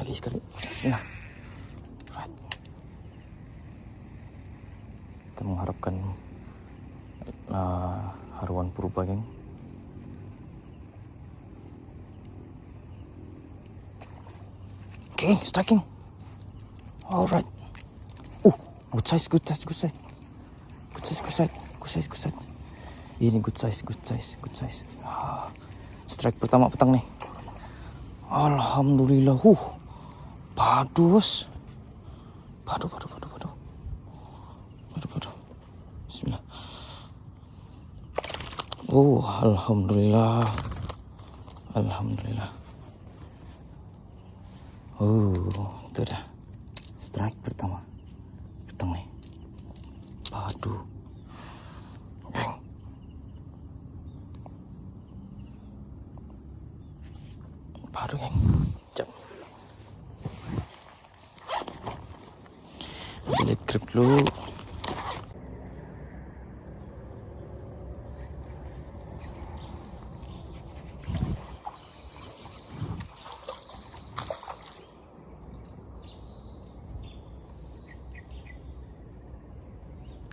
lagi sekali. Bismillah. Right. kita mengharapkan uh, haruan purba oke okay, striking. Alright. Uh good size good size good size. Good size good size good size good size. Ini good size good size good size. Ah, strike pertama petang nih Alhamdulillah. Uh padu bos padu padu padu padu. Padu padu. Bismillah. Oh Alhamdulillah. Alhamdulillah. Oh itu dah. Strike pertama. Petang nih padu geng padu geng jam dulu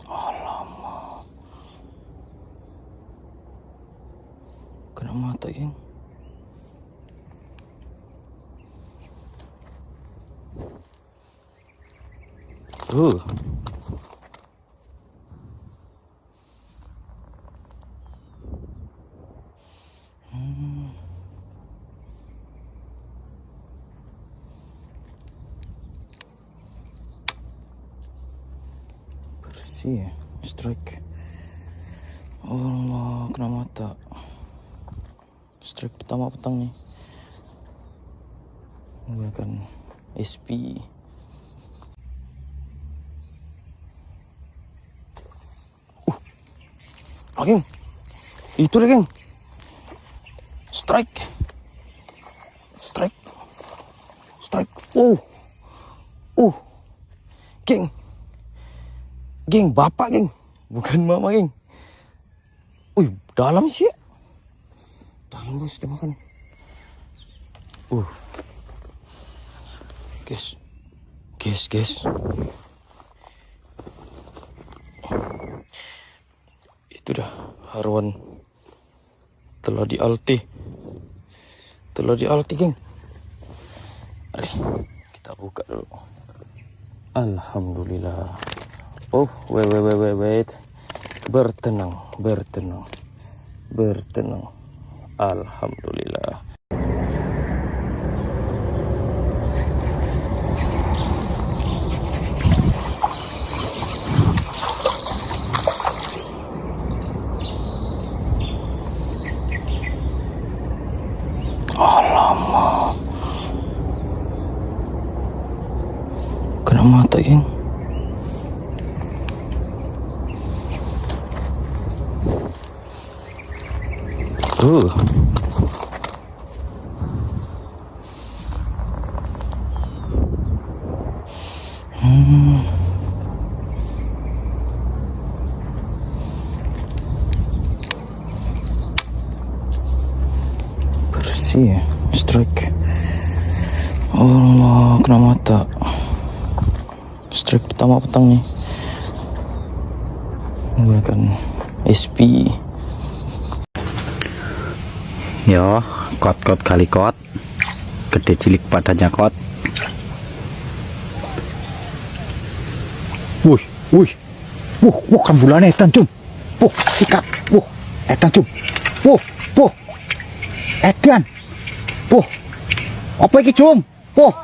Alamak. Kena mata, geng. Bersih ya, strike. Allah, kena mata. Strike pertama petang nih. Menggunakan SP. Ah, geng. Itu dia, geng. Strike. Strike. Strike. Oh. Oh. Geng. Geng, bapak, geng. Bukan mama, geng. Wih, dalam sih. Dalam bos, dia makan. Uh. Guys. Guys, guys. itu dah haruan telah di alti telah di alti geng mari kita buka dulu Alhamdulillah oh wait wait wait wait bertenang bertenang bertenang Alhamdulillah Alamak. Kena mata, geng. Hmm. bersih ya strike. Allah kena mata. Strike pertama petang nih menggunakan SP Yo, kot-kot kali kot. Gede cilik padanya kot. Wuh, wuh. Wuh, wuh bulan etan cum. Wuh, sikat. Wuh, etan cum. Wuh, wuh. Edan. Wuh. Apa iki cum? Wuh.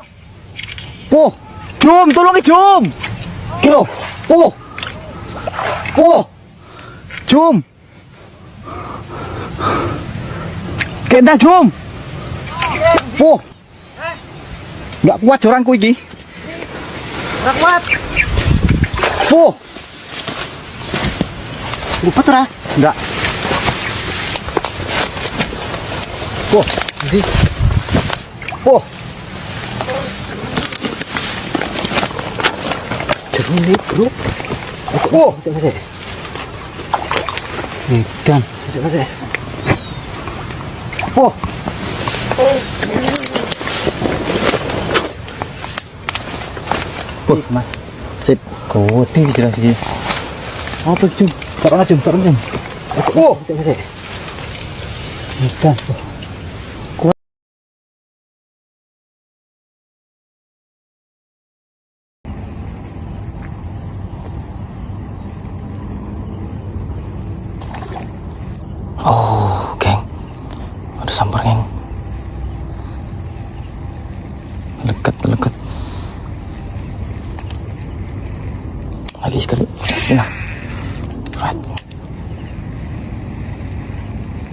Wuh. Cum, tolong cum. Kilo. Wuh. Wuh. Cum. Kendang cum. Oh. Enggak kuat joranku iki. Enggak kuat. Oh. Lupa ora? Enggak. Oh, oh. ini, bro. Oh. Masuk, masuk. Edan. Masuk, masuk. Oh. Oh, Mas. Sip. oh jelas iki. Apa itu? Tak ana jum, tak. Oh, sik, Oh. Ada sampar, geng. Dekat, dekat. Lagi sekali. Bismillah. Right.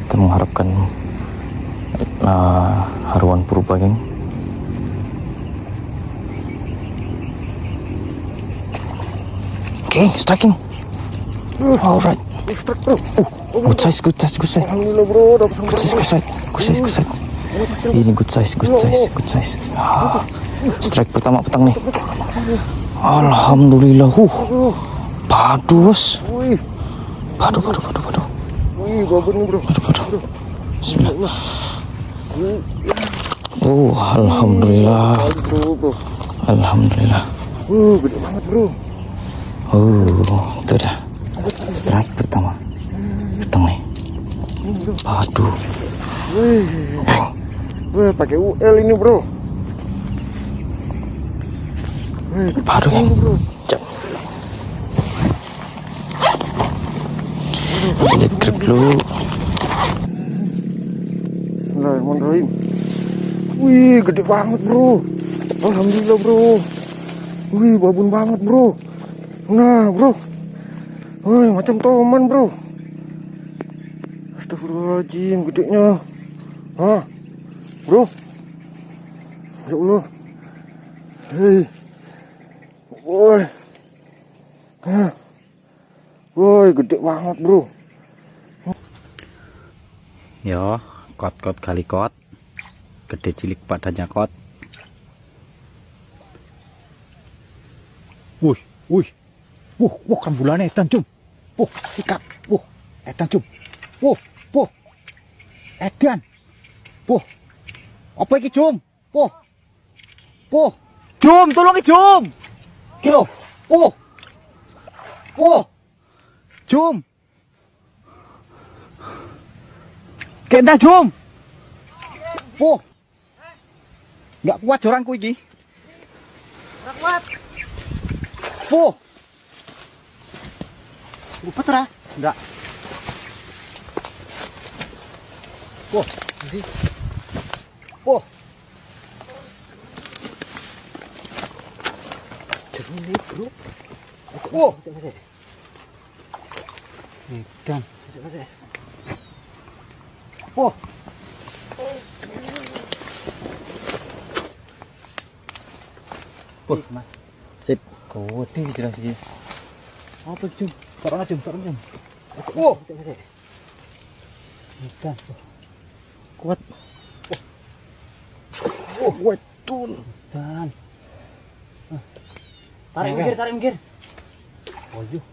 Kita mengharapkan uh, haruan purba, geng. Oke, striking. Alright. Uh, good size, good size, good size. Alhamdulillah bro, dapat Good size, good size, good size, good size. Ini good size, good size, good size. Ah, strike pertama petang nih. Alhamdulillah. Uh, padu bos. Wih, Padu, padu, padu, padu, padu, padu. Bismillah. Oh, alhamdulillah, alhamdulillah. Uh, gede banget bro. Oh, itu dah. Strike pertama. Petang nih. Padu. Wih, wih, pakai UL ini bro. Wih, Padu yang bro. jam. Lihat grip dulu. Bismillahirrahmanirrahim. Wih, gede banget bro. Alhamdulillah bro. Wih, babon banget bro. Nah bro. Wih, macam toman bro. Astagfirullahaladzim, gedenya. Hah, bro. Ya Allah. Hei. Woi. Hah. Woi, gede banget bro. Yo, kot-kot kali kot. Gede cilik padanya kot. Wih, wih. Wuh, wuh kan bulannya etan cum. Wuh, sikat. Wuh, etan cum. Wuh, wuh. Edan. Wuh. Apa iki cum? Wuh. Wuh. Cum, tolong iki cum. Kilo. Wuh. Wuh. Cum. Kenda cum. Oh. Enggak kuat joranku iki. Enggak kuat. Oh. Upet ra? Enggak. Oh, ini. Oh. Jernih nih bro. Oh. Masih, masih, Edan. masih, masih. Oh. Oh, Mas. Sip. Gede jelas iki. Apa iki, Cum? Taruh Cum, taruh Oh. masih, masih. Edan. Kuat. Oh, wetun. Dan. Tarik minggir, tarik minggir. Oh, yuk.